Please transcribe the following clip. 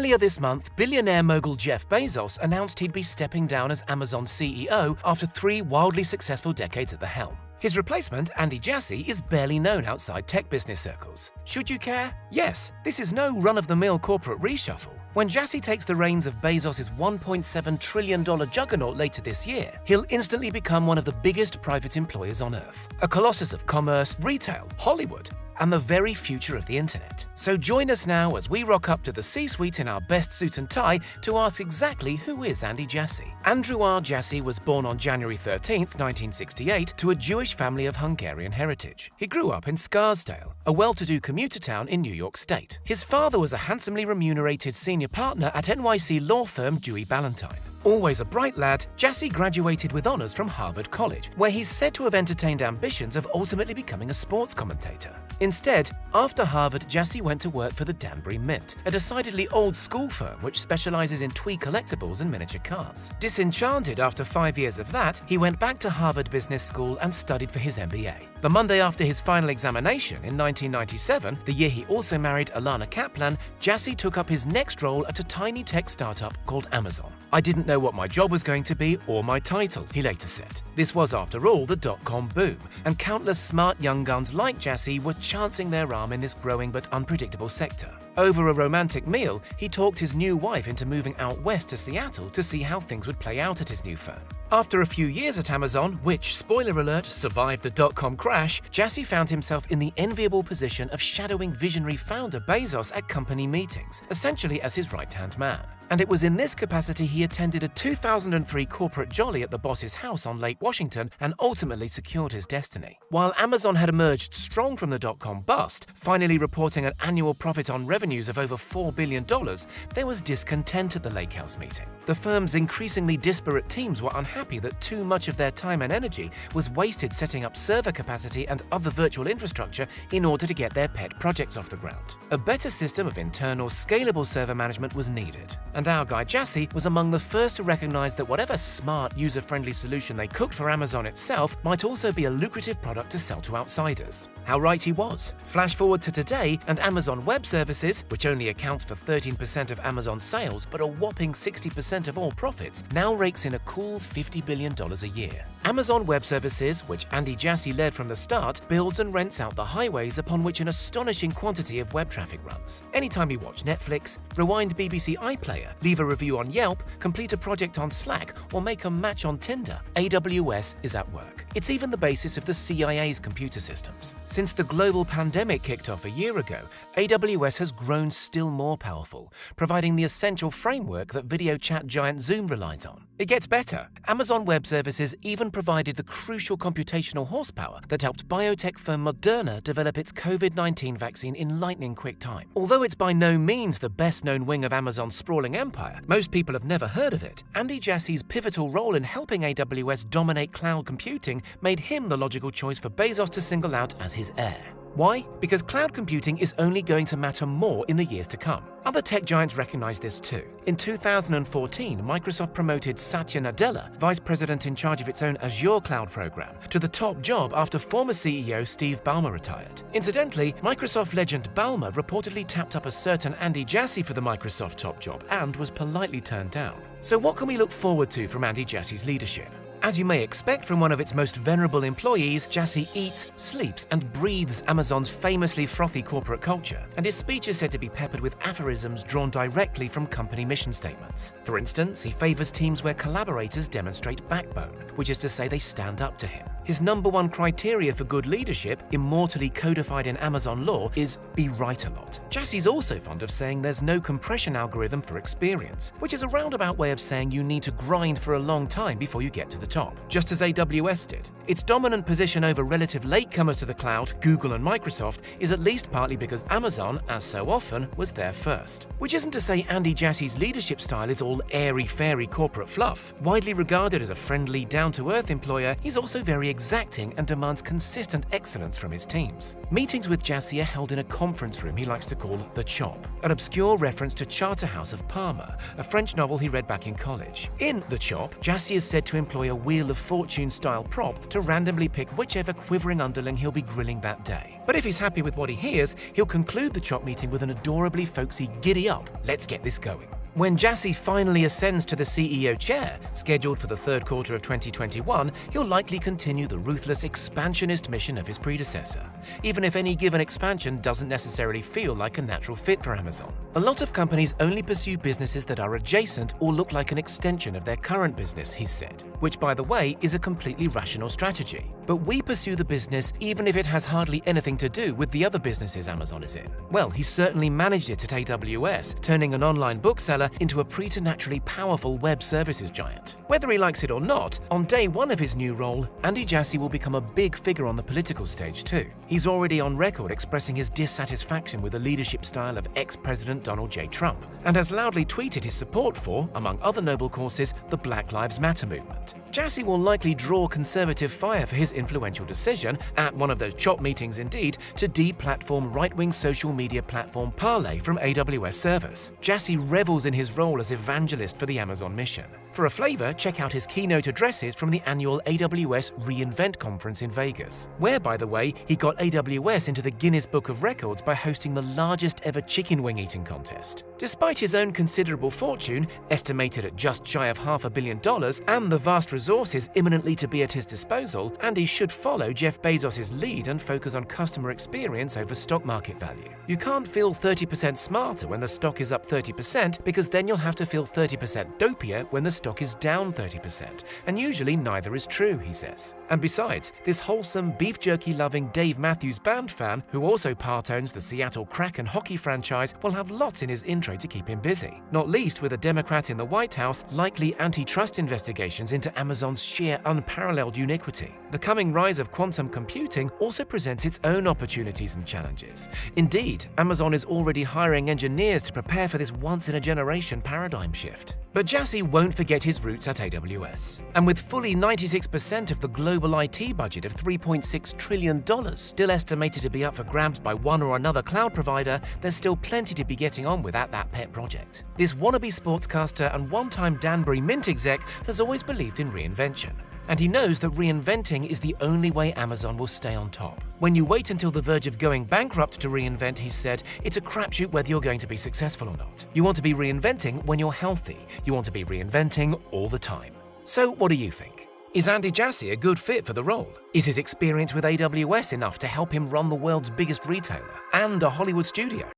Earlier this month, billionaire mogul Jeff Bezos announced he'd be stepping down as Amazon's CEO after three wildly successful decades at the helm. His replacement, Andy Jassy, is barely known outside tech business circles. Should you care? Yes, this is no run of the mill corporate reshuffle. When Jassy takes the reins of Bezos' $1.7 trillion juggernaut later this year, he'll instantly become one of the biggest private employers on Earth. A colossus of commerce, retail, Hollywood, and the very future of the internet. So join us now as we rock up to the C-suite in our best suit and tie to ask exactly who is Andy Jassy. Andrew R. Jassy was born on January 13, 1968, to a Jewish family of Hungarian heritage. He grew up in Scarsdale, a well-to-do commuter town in New York State. His father was a handsomely remunerated senior partner at NYC law firm Dewey Ballantine. Always a bright lad, Jassy graduated with honours from Harvard College, where he's said to have entertained ambitions of ultimately becoming a sports commentator. Instead, after Harvard, Jassy went to work for the Danbury Mint, a decidedly old school firm which specializes in twee collectibles and miniature cars. Disenchanted after five years of that, he went back to Harvard Business School and studied for his MBA. The Monday after his final examination in 1997, the year he also married Elana Caplan, Jassy took up his next role at a tiny tech startup called Amazon. I didn't know what my job was going to be or my title, he later said. This was, after all, the dot-com boom, and countless smart young guns like Jassy were chancing their arm in this growing but unpredictable sector. Over a romantic meal, he talked his new wife into moving out west to Seattle to see how things would play out at his new firm. After a few years at Amazon, which, spoiler alert, survived the dot-com crash, Jassy found himself in the enviable position of shadowing visionary founder Bezos at company meetings, essentially as his right-hand man. And it was in this capacity he attended a 2003 corporate jolly at the boss's house on Lake Washington and ultimately secured his destiny. While Amazon had emerged strong from the dot-com bust, finally reporting an annual profit on revenues of over $4 billion, there was discontent at the Lake House meeting. The firm's increasingly disparate teams were unhappy that too much of their time and energy was wasted setting up server capacity and other virtual infrastructure in order to get their pet projects off the ground. A better system of internal, scalable server management was needed and our guy Jassy was among the first to recognize that whatever smart, user-friendly solution they cooked for Amazon itself might also be a lucrative product to sell to outsiders. How right he was. Flash forward to today, and Amazon Web Services, which only accounts for 13% of Amazon's sales but a whopping 60% of all profits, now rakes in a cool $50 billion a year. Amazon Web Services, which Andy Jassy led from the start, builds and rents out the highways upon which an astonishing quantity of web traffic runs. Anytime you watch Netflix, rewind BBC iPlayer, leave a review on Yelp, complete a project on Slack, or make a match on Tinder, AWS is at work. It's even the basis of the CIA's computer systems. Since the global pandemic kicked off a year ago, AWS has grown still more powerful, providing the essential framework that video chat giant Zoom relies on. It gets better. Amazon Web Services even provided the crucial computational horsepower that helped biotech firm Moderna develop its COVID-19 vaccine in lightning quick time. Although it's by no means the best-known wing of Amazon's sprawling empire, most people have never heard of it. Andy Jassy's pivotal role in helping AWS dominate cloud computing made him the logical choice for Bezos to single out as his heir. Why? Because cloud computing is only going to matter more in the years to come. Other tech giants recognize this too. In 2014, Microsoft promoted Satya Nadella, vice president in charge of its own Azure cloud program, to the top job after former CEO Steve Ballmer retired. Incidentally, Microsoft legend Ballmer reportedly tapped up a certain Andy Jassy for the Microsoft top job and was politely turned down. So what can we look forward to from Andy Jassy's leadership? As you may expect from one of its most venerable employees, Jassy eats, sleeps, and breathes Amazon's famously frothy corporate culture, and his speech is said to be peppered with aphorisms drawn directly from company mission statements. For instance, he favors teams where collaborators demonstrate backbone, which is to say they stand up to him. His number one criteria for good leadership, immortally codified in Amazon law, is be right a lot. Jassy's also fond of saying there's no compression algorithm for experience, which is a roundabout way of saying you need to grind for a long time before you get to the top, just as AWS did. Its dominant position over relative latecomers to the cloud, Google and Microsoft, is at least partly because Amazon, as so often, was there first. Which isn't to say Andy Jassy's leadership style is all airy-fairy corporate fluff. Widely regarded as a friendly, down-to-earth employer, he's also very exacting and demands consistent excellence from his teams. Meetings with Jassy are held in a conference room he likes to call The Chop, an obscure reference to Charterhouse of Parma, a French novel he read back in college. In The Chop, Jassy is said to employ a Wheel of Fortune-style prop to randomly pick whichever quivering underling he'll be grilling that day. But if he's happy with what he hears, he'll conclude the Chop meeting with an adorably folksy giddy up, let's get this going. When Jassy finally ascends to the CEO chair, scheduled for the third quarter of 2021, he'll likely continue the ruthless expansionist mission of his predecessor, even if any given expansion doesn't necessarily feel like a natural fit for Amazon. A lot of companies only pursue businesses that are adjacent or look like an extension of their current business, he said, which by the way is a completely rational strategy. But we pursue the business even if it has hardly anything to do with the other businesses Amazon is in. Well, he certainly managed it at AWS, turning an online bookseller into a preternaturally powerful web services giant. Whether he likes it or not, on day one of his new role, Andy Jassy will become a big figure on the political stage too. He's already on record expressing his dissatisfaction with the leadership style of ex-President Donald J. Trump, and has loudly tweeted his support for, among other noble causes, the Black Lives Matter movement. Jassy will likely draw conservative fire for his influential decision, at one of those chop meetings indeed, to deplatform right-wing social media platform Parler from AWS servers. Jassy revels in his role as evangelist for the Amazon mission. For a flavor, check out his keynote addresses from the annual AWS reInvent conference in Vegas, where, by the way, he got AWS into the Guinness Book of Records by hosting the largest ever chicken wing eating contest. Despite his own considerable fortune, estimated at just shy of half a billion dollars, and the vast resources imminently to be at his disposal, Andy should follow Jeff Bezos' lead and focus on customer experience over stock market value. You can't feel 30% smarter when the stock is up 30% because then you'll have to feel 30% dopier when the stock is down 30%, and usually neither is true, he says. And besides, this wholesome, beef jerky loving Dave Matthews Band fan, who also part owns the Seattle Kraken hockey franchise, will have lots in his intro to keep him busy. Not least with a Democrat in the White House, likely antitrust investigations into Amazon's sheer unparalleled uniquity. The coming rise of quantum computing also presents its own opportunities and challenges. Indeed, Amazon is already hiring engineers to prepare for this once-in-a-generation paradigm shift. But Jassy won't forget his roots at AWS. And with fully 96% of the global IT budget of $3.6 trillion still estimated to be up for grabs by one or another cloud provider, there's still plenty to be getting on with at that pet project. This wannabe sportscaster and one-time Danbury Mint exec has always believed in reinvention and he knows that reinventing is the only way Amazon will stay on top. When you wait until the verge of going bankrupt to reinvent, he said, it's a crapshoot whether you're going to be successful or not. You want to be reinventing when you're healthy. You want to be reinventing all the time. So what do you think? Is Andy Jassy a good fit for the role? Is his experience with AWS enough to help him run the world's biggest retailer and a Hollywood studio?